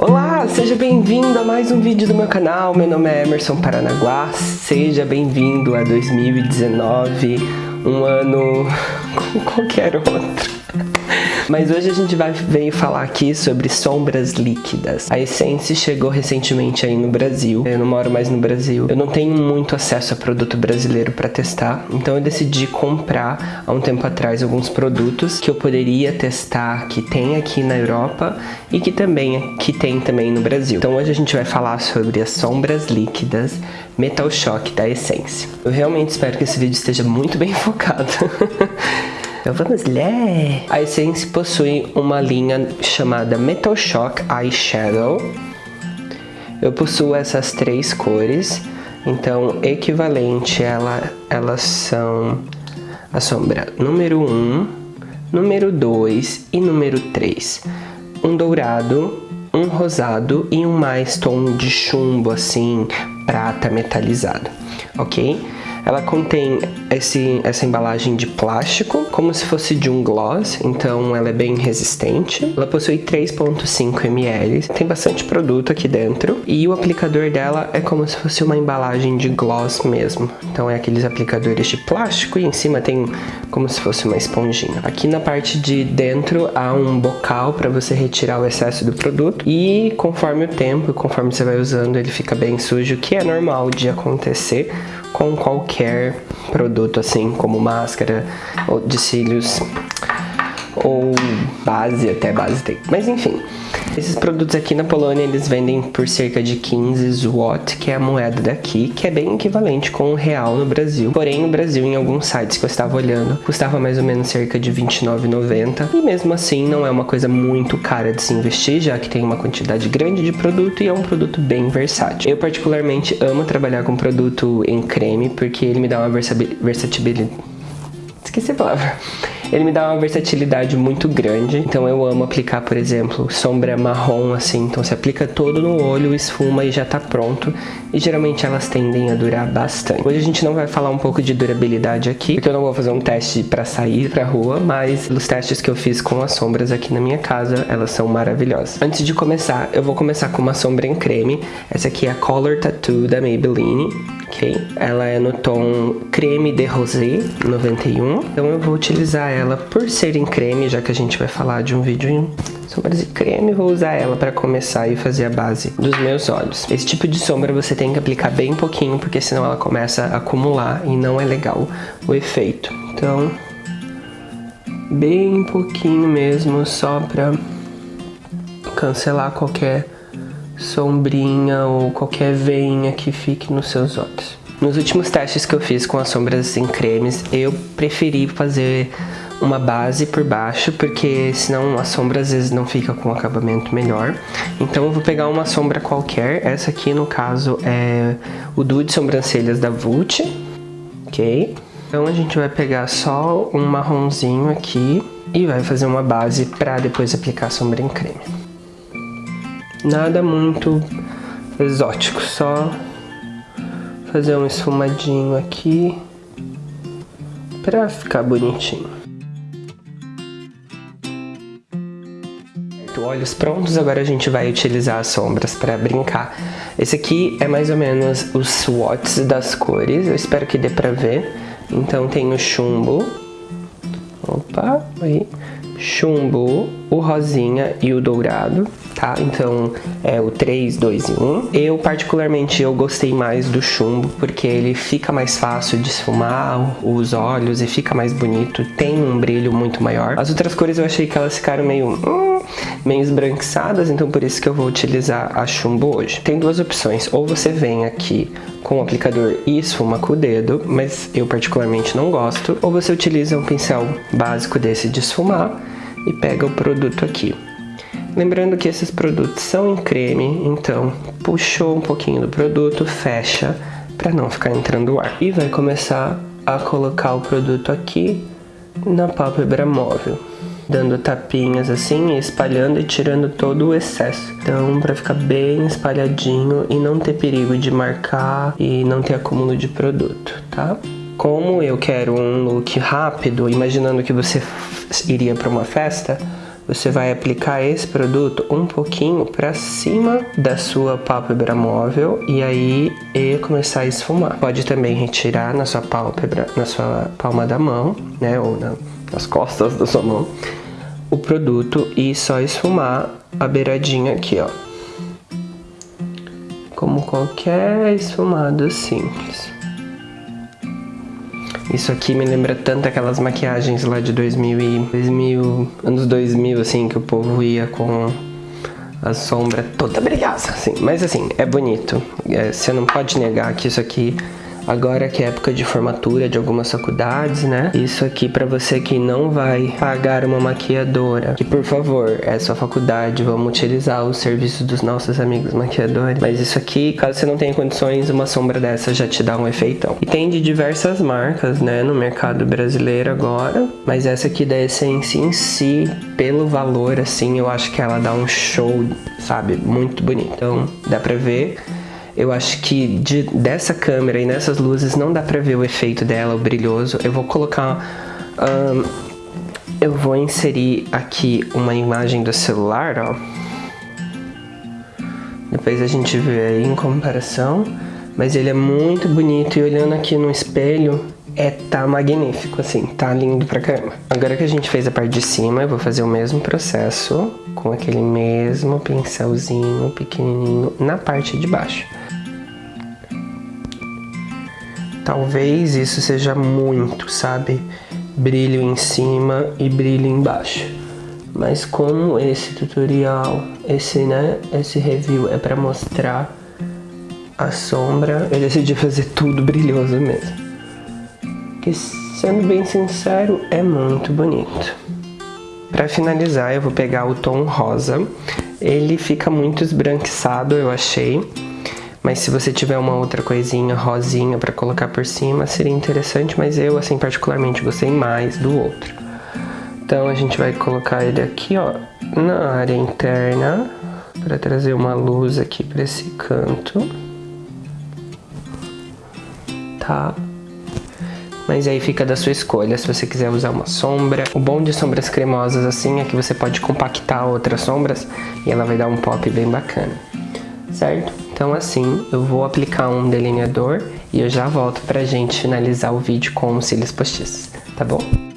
Olá, seja bem-vindo a mais um vídeo do meu canal. Meu nome é Emerson Paranaguá. Seja bem-vindo a 2019, um ano como qualquer outro. Mas hoje a gente vai veio falar aqui sobre sombras líquidas. A Essence chegou recentemente aí no Brasil. Eu não moro mais no Brasil. Eu não tenho muito acesso a produto brasileiro para testar. Então eu decidi comprar há um tempo atrás alguns produtos que eu poderia testar que tem aqui na Europa e que também que tem também no Brasil. Então hoje a gente vai falar sobre as sombras líquidas Metal Shock da Essence. Eu realmente espero que esse vídeo esteja muito bem focado. Então vamos ler! A Essence possui uma linha chamada Metal Shock Eyeshadow. Eu possuo essas três cores, então equivalente ela, elas são a sombra número 1, número 2 e número 3. Um dourado, um rosado e um mais tom de chumbo assim, prata metalizado, ok? Ela contém esse, essa embalagem de plástico, como se fosse de um gloss, então ela é bem resistente. Ela possui 3.5 ml, tem bastante produto aqui dentro. E o aplicador dela é como se fosse uma embalagem de gloss mesmo. Então é aqueles aplicadores de plástico e em cima tem como se fosse uma esponjinha. Aqui na parte de dentro há um bocal para você retirar o excesso do produto. E conforme o tempo, conforme você vai usando, ele fica bem sujo, que é normal de acontecer com qualquer produto assim, como máscara de cílios ou base, até base tem. Mas enfim, esses produtos aqui na Polônia eles vendem por cerca de 15 zloty, que é a moeda daqui, que é bem equivalente com o real no Brasil. Porém, no Brasil, em alguns sites que eu estava olhando, custava mais ou menos cerca de 29,90. E mesmo assim, não é uma coisa muito cara de se investir, já que tem uma quantidade grande de produto e é um produto bem versátil. Eu particularmente amo trabalhar com produto em creme, porque ele me dá uma versatilidade... Esqueci a palavra ele me dá uma versatilidade muito grande, então eu amo aplicar, por exemplo, sombra marrom assim, então você aplica todo no olho, esfuma e já tá pronto. E geralmente elas tendem a durar bastante. Hoje a gente não vai falar um pouco de durabilidade aqui, porque eu não vou fazer um teste para sair pra rua, mas os testes que eu fiz com as sombras aqui na minha casa, elas são maravilhosas. Antes de começar, eu vou começar com uma sombra em creme. Essa aqui é a Color Tattoo da Maybelline, ok? Ela é no tom creme de rosé 91, então eu vou utilizar ela por ser em creme, já que a gente vai falar de um vídeo em sombras de creme, vou usar ela para começar e fazer a base dos meus olhos. Esse tipo de sombra você tem que aplicar bem pouquinho, porque senão ela começa a acumular e não é legal o efeito. Então, bem pouquinho mesmo, só para cancelar qualquer sombrinha ou qualquer veinha que fique nos seus olhos. Nos últimos testes que eu fiz com as sombras em cremes, eu preferi fazer uma base por baixo, porque senão a sombra às vezes não fica com um acabamento melhor. Então eu vou pegar uma sombra qualquer, essa aqui no caso é o Duo de Sobrancelhas da Vult, ok? Então a gente vai pegar só um marronzinho aqui e vai fazer uma base para depois aplicar a sombra em creme. Nada muito exótico, só fazer um esfumadinho aqui para ficar bonitinho. olhos prontos, agora a gente vai utilizar as sombras para brincar. Esse aqui é mais ou menos os swatches das cores, eu espero que dê pra ver. Então tem o chumbo, opa, aí, chumbo, o rosinha e o dourado tá? Então é o 3, 2 e 1. Eu particularmente eu gostei mais do chumbo porque ele fica mais fácil de esfumar os olhos e fica mais bonito, tem um brilho muito maior. As outras cores eu achei que elas ficaram meio... Hum, meio esbranquiçadas, então por isso que eu vou utilizar a chumbo hoje. Tem duas opções, ou você vem aqui com o aplicador e esfuma com o dedo, mas eu particularmente não gosto, ou você utiliza um pincel básico desse de esfumar e pega o produto aqui. Lembrando que esses produtos são em creme, então puxou um pouquinho do produto, fecha para não ficar entrando ar. E vai começar a colocar o produto aqui na pálpebra móvel. Dando tapinhas assim, espalhando e tirando todo o excesso. Então, para ficar bem espalhadinho e não ter perigo de marcar e não ter acúmulo de produto, tá? Como eu quero um look rápido, imaginando que você iria para uma festa, você vai aplicar esse produto um pouquinho para cima da sua pálpebra móvel e aí e começar a esfumar. Pode também retirar na sua pálpebra, na sua palma da mão, né, ou na, nas costas da sua mão, o produto e só esfumar a beiradinha aqui, ó. Como qualquer esfumado simples. Isso aqui me lembra tanto aquelas maquiagens lá de 2000 e 2000, anos 2000, assim, que o povo ia com a sombra toda brilhosa, assim. Mas assim, é bonito. É, você não pode negar que isso aqui Agora que é época de formatura de algumas faculdades, né? Isso aqui para você que não vai pagar uma maquiadora, que por favor, é sua faculdade, vamos utilizar os serviços dos nossos amigos maquiadores. Mas isso aqui, caso você não tenha condições, uma sombra dessa já te dá um efeitão. E tem de diversas marcas, né, no mercado brasileiro agora, mas essa aqui da Essence em si, pelo valor, assim, eu acho que ela dá um show, sabe, muito bonito. Então, dá pra ver eu acho que de, dessa câmera e nessas luzes não dá pra ver o efeito dela, o brilhoso. Eu vou colocar... Um, eu vou inserir aqui uma imagem do celular, ó. Depois a gente vê aí em comparação. Mas ele é muito bonito e olhando aqui no espelho, é tá magnífico, assim, tá lindo pra caramba. Agora que a gente fez a parte de cima, eu vou fazer o mesmo processo com aquele mesmo pincelzinho pequenininho na parte de baixo. Talvez isso seja muito, sabe? Brilho em cima e brilho embaixo. Mas como esse tutorial, esse, né, esse review é para mostrar a sombra, eu decidi fazer tudo brilhoso mesmo. Que, sendo bem sincero, é muito bonito. Para finalizar, eu vou pegar o tom rosa. Ele fica muito esbranquiçado, eu achei. Mas se você tiver uma outra coisinha rosinha para colocar por cima, seria interessante, mas eu, assim, particularmente gostei mais do outro. Então a gente vai colocar ele aqui, ó, na área interna, para trazer uma luz aqui para esse canto. Tá? Mas aí fica da sua escolha, se você quiser usar uma sombra. O bom de sombras cremosas assim é que você pode compactar outras sombras e ela vai dar um pop bem bacana, certo? Então assim, eu vou aplicar um delineador e eu já volto pra gente finalizar o vídeo com os cílios postiços, tá bom?